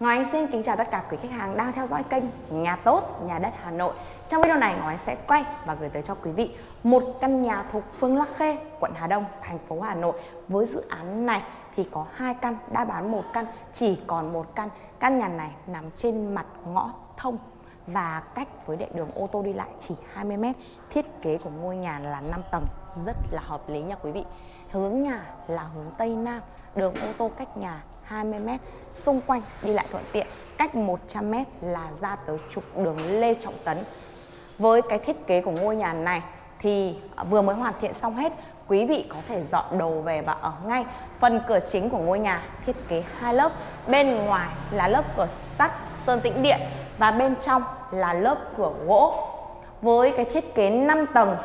Ngoài xin kính chào tất cả quý khách hàng đang theo dõi kênh Nhà Tốt, Nhà Đất Hà Nội. Trong video này Ngoài sẽ quay và gửi tới cho quý vị một căn nhà thuộc phương lắc Khê, quận Hà Đông, thành phố Hà Nội. Với dự án này thì có hai căn, đã bán một căn, chỉ còn một căn. Căn nhà này nằm trên mặt ngõ thông và cách với địa đường ô tô đi lại chỉ 20 m. Thiết kế của ngôi nhà là 5 tầng, rất là hợp lý nha quý vị. Hướng nhà là hướng Tây Nam, đường ô tô cách nhà 20m xung quanh đi lại thuận tiện, cách 100m là ra tới trục đường Lê Trọng Tấn. Với cái thiết kế của ngôi nhà này thì vừa mới hoàn thiện xong hết, quý vị có thể dọn đồ về và ở ngay phần cửa chính của ngôi nhà thiết kế hai lớp. Bên ngoài là lớp cửa sắt sơn tĩnh điện và bên trong là lớp cửa gỗ. Với cái thiết kế 5 tầng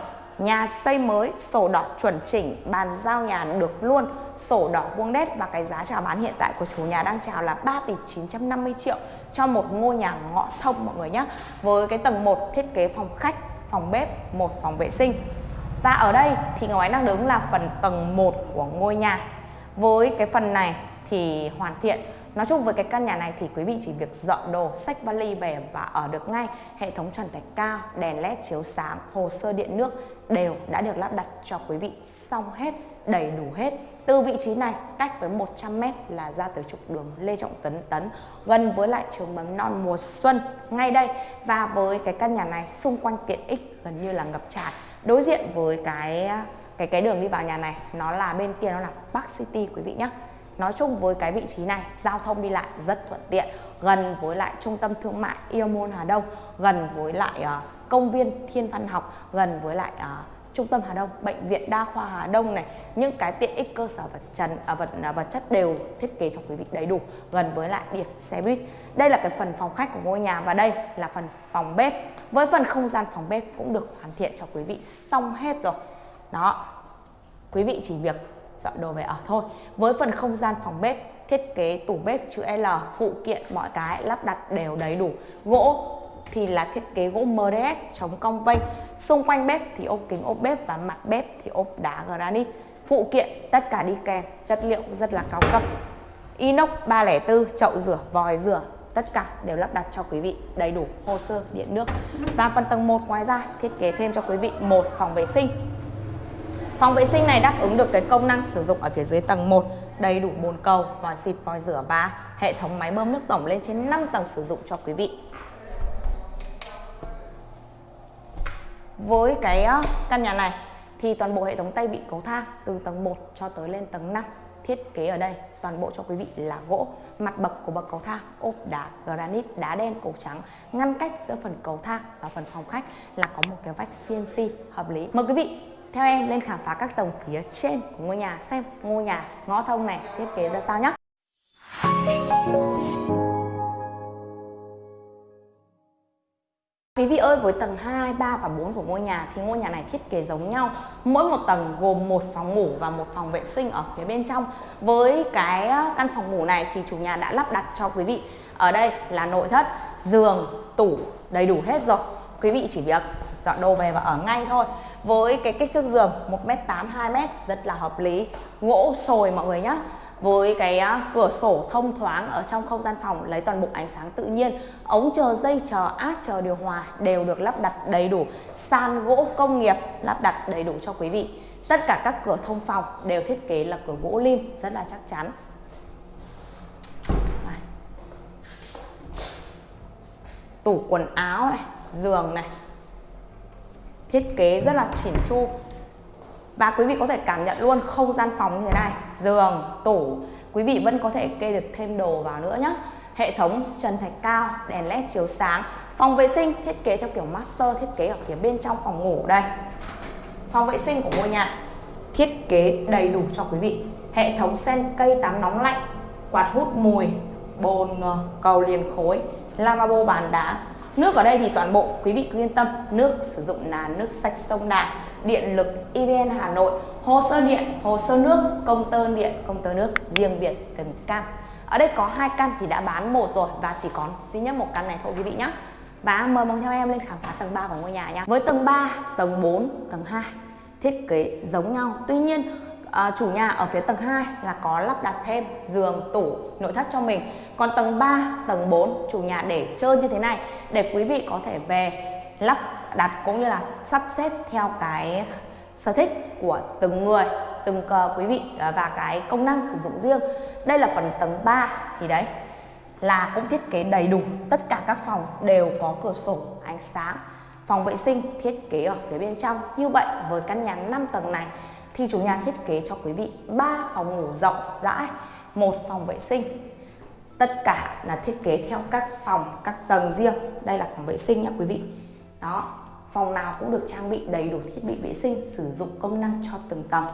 Nhà xây mới, sổ đỏ chuẩn chỉnh, bàn giao nhà được luôn, sổ đỏ vuông đét và cái giá chào bán hiện tại của chủ nhà đang chào là 3 tỷ 950 triệu cho một ngôi nhà ngõ thông mọi người nhé. Với cái tầng 1 thiết kế phòng khách, phòng bếp, một phòng vệ sinh. Và ở đây thì Ngọc Ánh đang đứng là phần tầng 1 của ngôi nhà. Với cái phần này thì hoàn thiện Nói chung với cái căn nhà này thì quý vị chỉ việc dọn đồ, sách vali về và ở được ngay. Hệ thống trần thạch cao, đèn led chiếu sáng, hồ sơ điện nước đều đã được lắp đặt cho quý vị xong hết, đầy đủ hết. Từ vị trí này cách với 100m là ra tới trục đường Lê Trọng Tấn Tấn gần với lại trường mầm non mùa xuân ngay đây và với cái căn nhà này xung quanh tiện ích gần như là ngập tràn đối diện với cái cái cái đường đi vào nhà này nó là bên kia nó là Park City quý vị nhé Nói chung với cái vị trí này giao thông đi lại rất thuận tiện gần với lại trung tâm thương mại Iomon Hà Đông gần với lại uh, công viên Thiên Văn Học gần với lại uh, trung tâm Hà Đông, bệnh viện đa khoa Hà Đông này, những cái tiện ích cơ sở vật trần à, vật à, vật chất đều thiết kế cho quý vị đầy đủ gần với lại điểm xe buýt. Đây là cái phần phòng khách của ngôi nhà và đây là phần phòng bếp. Với phần không gian phòng bếp cũng được hoàn thiện cho quý vị xong hết rồi. Đó. Quý vị chỉ việc dọn đồ về ở thôi. Với phần không gian phòng bếp, thiết kế tủ bếp chữ L, phụ kiện, mọi cái lắp đặt đều đầy đủ. Gỗ thì là thiết kế gỗ MDF chống cong vênh xung quanh bếp thì ốp kính, ốp bếp và mặt bếp thì ốp đá granite. Phụ kiện, tất cả đi kèm, chất liệu rất là cao cấp. Inox 304 chậu rửa, vòi rửa, tất cả đều lắp đặt cho quý vị đầy đủ, hồ sơ, điện nước. Và phần tầng 1 ngoài ra, thiết kế thêm cho quý vị một phòng vệ sinh. Phòng vệ sinh này đáp ứng được cái công năng sử dụng ở phía dưới tầng 1 đầy đủ bồn cầu, vòi xịt, vòi rửa và hệ thống máy bơm nước tổng lên trên 5 tầng sử dụng cho quý vị. Với cái ờ, căn nhà này thì toàn bộ hệ thống tay bị cầu thang từ tầng 1 cho tới lên tầng 5 thiết kế ở đây toàn bộ cho quý vị là gỗ mặt bậc của bậc cầu thang ốp đá granite đá đen cổ trắng ngăn cách giữa phần cầu thang và phần phòng khách là có một cái vách CNC hợp lý mời quý vị theo em lên khám phá các tầng phía trên của ngôi nhà xem ngôi nhà ngõ thông này thiết kế ra sao nhé. Quý vị ơi, với tầng 2, 3 và 4 của ngôi nhà thì ngôi nhà này thiết kế giống nhau. Mỗi một tầng gồm một phòng ngủ và một phòng vệ sinh ở phía bên trong. Với cái ờ, căn phòng ngủ này thì chủ nhà đã lắp đặt cho quý vị ở đây là nội thất, giường, tủ đầy đủ hết rồi. Quý vị chỉ việc dọn đồ về và ở ngay thôi với cái kích thước giường 1m8 2m rất là hợp lý. Gỗ sồi mọi người nhé với cái à, cửa sổ thông thoáng ở trong không gian phòng, lấy toàn bộ ánh sáng tự nhiên. Ống chờ dây, chờ át chờ điều hòa đều được lắp đặt đầy đủ. Sàn gỗ công nghiệp lắp đặt đầy đủ cho quý vị. Tất cả các cửa thông phòng đều thiết kế là cửa gỗ lim, rất là chắc chắn. Này. tủ quần áo này, giường này thiết kế rất là chỉn chu. Và quý vị có thể cảm nhận luôn không gian phòng như thế này, giường, tủ, quý vị vẫn có thể kê được thêm đồ vào nữa nhé hệ thống trần thạch cao, đèn led chiếu sáng, phòng vệ sinh thiết kế theo kiểu master thiết kế ở phía bên trong phòng ngủ đây. Phòng vệ sinh của ngôi nhà, thiết kế đầy đủ cho quý vị. Hệ thống sen cây tắm nóng lạnh, quạt hút mùi, bồn ờ, cầu liền khối, lavabo, bàn đá Nước ở đây thì toàn bộ quý vị cứ yên tâm, nước sử dụng là nước sạch sông Đà, điện lực EVN Hà Nội, hồ sơ điện, hồ sơ nước, công tơ điện, công tơ nước riêng biệt từng căn. Ở đây có hai căn thì đã bán một rồi và chỉ còn duy nhất một căn này thôi quý vị nhé. Và mời mong theo em lên khám phá tầng 3 của ngôi nhà nhé. Với tầng 3, tầng 4, tầng 2 thiết kế giống nhau. Tuy nhiên à, chủ nhà ở phía tầng 2 là có lắp đặt thêm giường, tủ, nội thất cho mình. Còn tầng 3, tầng 4 chủ nhà để chơi như thế này để quý vị có thể về lắp đặt cũng như là sắp xếp theo cái sở thích của từng người, từng uh, quý vị ờ, và cái công năng sử dụng riêng. Đây là phần tầng 3 thì đấy là cũng thiết kế đầy đủ tất cả các phòng đều có cửa sổ ánh sáng phòng vệ sinh thiết kế ở phía bên trong như vậy với căn nhà 5 tầng này thì chủ nhà thiết kế cho quý vị 3 phòng ngủ rộng, rãi, một phòng vệ sinh. Tất cả là thiết kế theo các phòng, các tầng riêng. Đây là phòng vệ sinh nha quý vị. Đó, phòng nào cũng được trang bị đầy đủ thiết bị vệ sinh, sử dụng công năng cho từng tầng.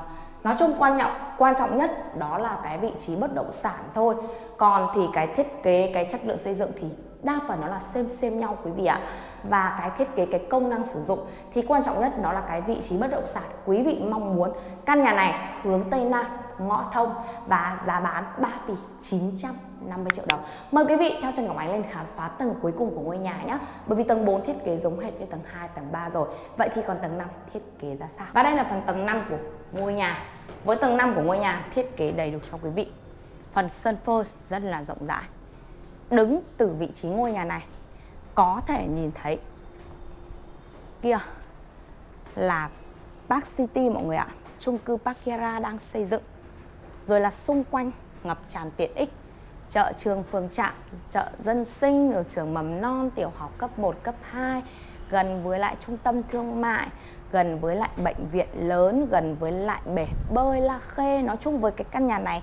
Nói chung quan trọng quan trọng nhất đó là cái vị trí bất động sản thôi. Còn thì cái thiết kế, cái chất lượng xây dựng thì đa phần nó là xem xem nhau quý vị ạ và cái thiết kế cái công năng sử dụng thì quan trọng nhất nó là cái vị trí bất động sản quý vị mong muốn căn nhà này hướng tây nam ngõ thông và giá bán 3 tỷ 950 triệu đồng. Mời quý vị theo Trần Ngọc Ánh lên khám phá tầng cuối cùng của ngôi nhà nhé. Bởi vì tầng 4 thiết kế giống hệt như tầng 2, tầng 3 rồi. Vậy thì còn tầng 5 thiết kế ra sao? Và đây là phần tầng 5 của ngôi nhà. Với tầng 5 của ngôi nhà thiết kế đầy đủ cho quý vị. Phần sân phơi rất là rộng rãi. Đứng từ vị trí ngôi nhà này, có thể nhìn thấy kia là Park City mọi người ạ. Chung cư Parkera đang xây dựng. Rồi là xung quanh ngập tràn tiện ích, chợ trường phường trạm, chợ dân sinh, ở trường mầm non, tiểu học cấp 1 cấp 2 gần với lại trung tâm thương mại, gần với lại bệnh viện lớn, gần với lại bể bơi La Khê. Nói chung với cái căn nhà này,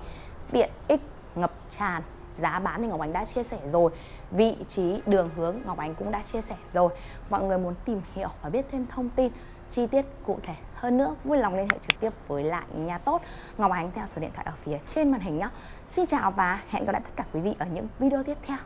tiện ích, ngập tràn giá bán thì Ngọc Ánh đã chia sẻ rồi. Vị trí đường hướng Ngọc Ánh cũng đã chia sẻ rồi. Mọi người muốn tìm hiểu và biết thêm thông tin, chi tiết cụ thể hơn nữa, vui lòng liên hệ trực tiếp với lại nhà tốt. Ngọc Ánh theo số điện thoại ở phía trên màn hình nhé Xin chào và hẹn gặp lại tất cả quý vị ở những video tiếp theo.